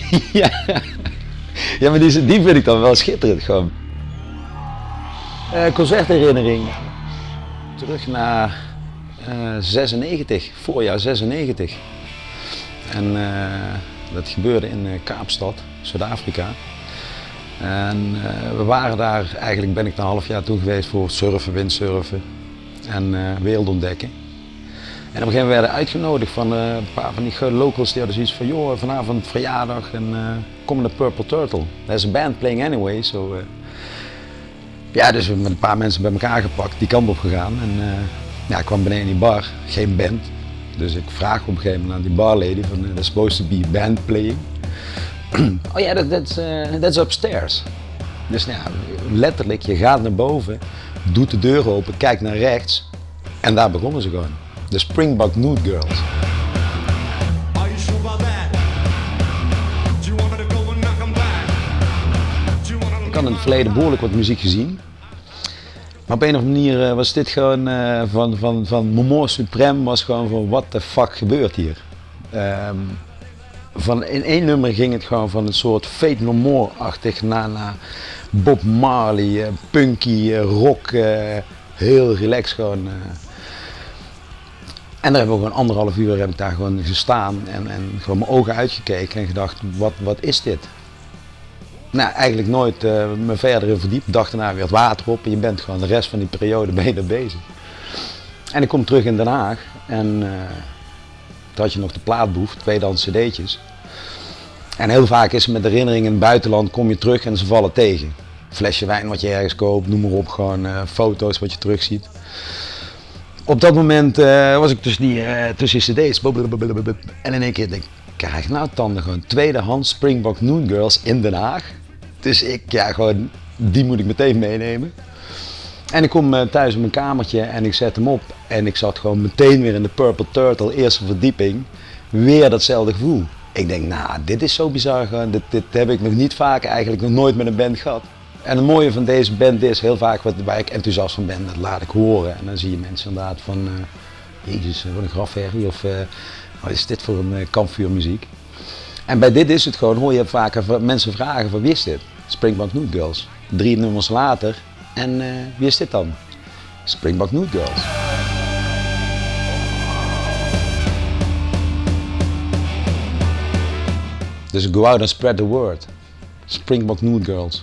ja. ja, maar die, die vind ik dan wel schitterend gewoon. Eh, concertherinnering. Terug naar eh 96, voorjaar 96. En eh, dat gebeurde in eh, Kaapstad, Zuid-Afrika. En eh, we waren daar, eigenlijk ben ik een half jaar toe geweest voor surfen, windsurfen en eh wereld ontdekken. En op een gegeven moment werden we uitgenodigd van eh, een paar van die locals die hadden zoiets van, joh, vanavond verjaardag en eh, kom Purple Turtle. There's a band playing anyway, so... eh, ja, dus we met een paar mensen bij elkaar gepakt, die kant op gegaan. En ja, ik kwam beneden in die bar, geen band. Dus ik vraag op een gegeven moment aan die barlady van, uh, there's supposed to be band playing. oh ja, that, that's, eh, that's upstairs. Dus nou, ja, letterlijk, je gaat naar boven, doet de deur open, kijkt naar rechts en daar begonnen ze gewoon. De Springbok Nude Girls. Ik had in het verleden behoorlijk wat muziek gezien. Maar op een of andere manier eh, was dit gewoon eh, van, van, van Momo Supreme was gewoon van what the fuck gebeurt hier. Ehm, van, in één nummer ging het gewoon van een soort Fate No More-achtig naar, naar Bob Marley, eh, punky, rock, heel relaxed gewoon. En daar hebben we gewoon anderhalf uur heb daar gewoon gestaan en, en gewoon mijn ogen uitgekeken en gedacht, wat, wat is dit? Nou, eigenlijk nooit eh, me verder in verdiept. Dacht daarna weer het water op en je bent gewoon de rest van die periode ben bezig. En ik kom terug in Den Haag en eh, toen had je nog de plaatboef, tweedehands cd'tjes. En heel vaak is het met herinneringen in het buitenland, kom je terug en ze vallen tegen. Flesje wijn wat je ergens koopt, noem maar op, gewoon eh, foto's wat je terugziet. Op dat moment eh, was ik tussen die, eh, tussen cd's. En in één keer denk ik, krijg nou tanden gewoon tweedehands Springbok Noon Girls in Den Haag. Dus ik, ja gewoon, die moet ik meteen meenemen. En ik kom eh, thuis in mijn kamertje en ik zet hem op. En ik zat gewoon meteen weer in de Purple Turtle, eerste verdieping. Weer datzelfde gevoel. Ik denk, nou, dit is zo bizar gewoon. Dit, dit heb ik nog niet vaak eigenlijk nog nooit met een band gehad. En het mooie van deze band is heel vaak wat, waar ik enthousiast van ben, dat laat ik horen. En dan zie je mensen inderdaad van, eh, jezus, wat een grafherrie of eh, wat is dit voor een eh, kampvuurmuziek. En bij dit is het gewoon, hoor je van- mensen vragen van wie is dit? Springbok Nude Girls. Drie nummers later en eh, wie is dit dan? Springbok Nude Girls. Dus go out and spread the word. Springbok Nude Girls.